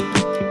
you